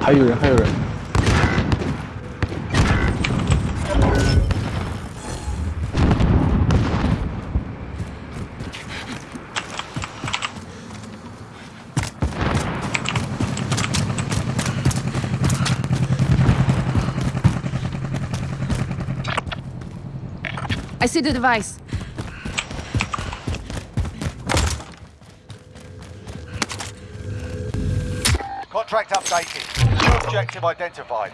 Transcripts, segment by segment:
还有人，还有人。I see the device. Contract updated. New objective identified.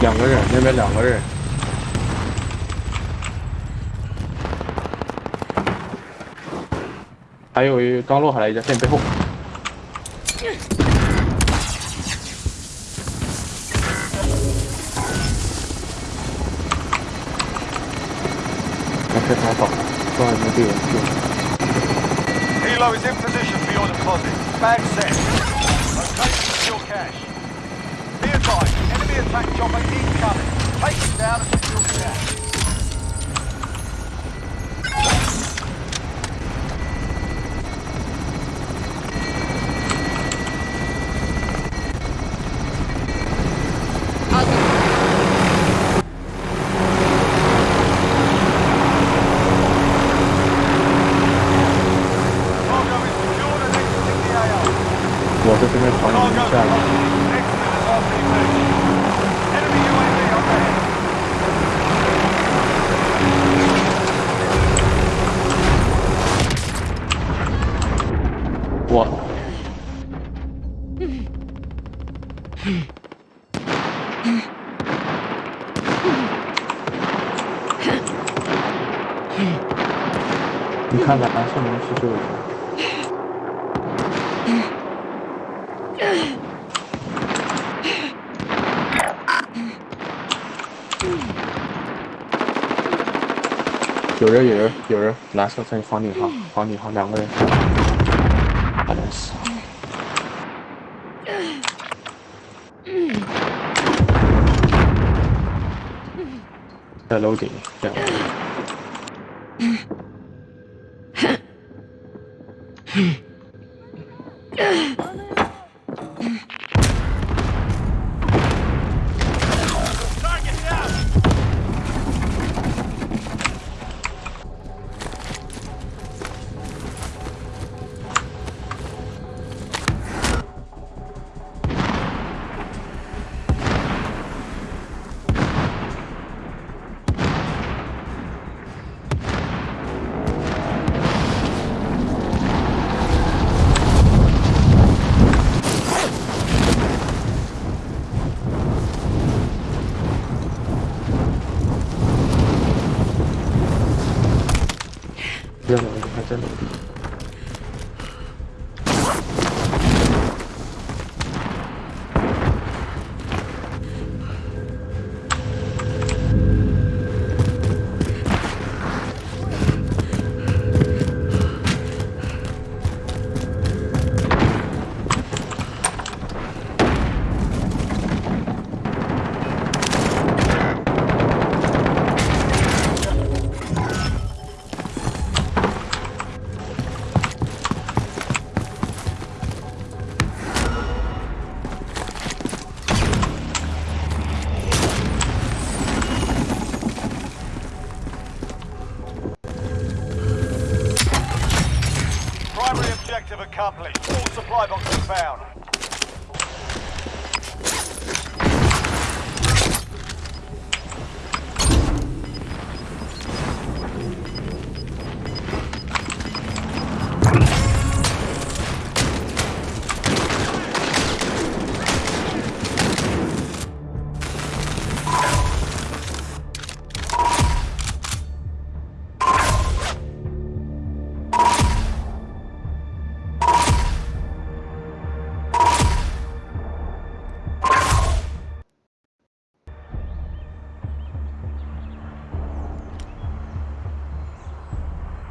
两个人，那边两个人。还有一刚落下来一家，在你背后。我开逃跑，撞一个队友就。Helo is in position for your deposit. Bag set. Location your cash. Be advised, attack chopper incoming. Take it down and secure cash. 看咱上面是就有人。有人，有人，有人！蓝色在房顶上，房顶上两个人，好像是。在楼顶，这样。Hmm. 这两个还在楼 Objective accomplished. All supply boxes found.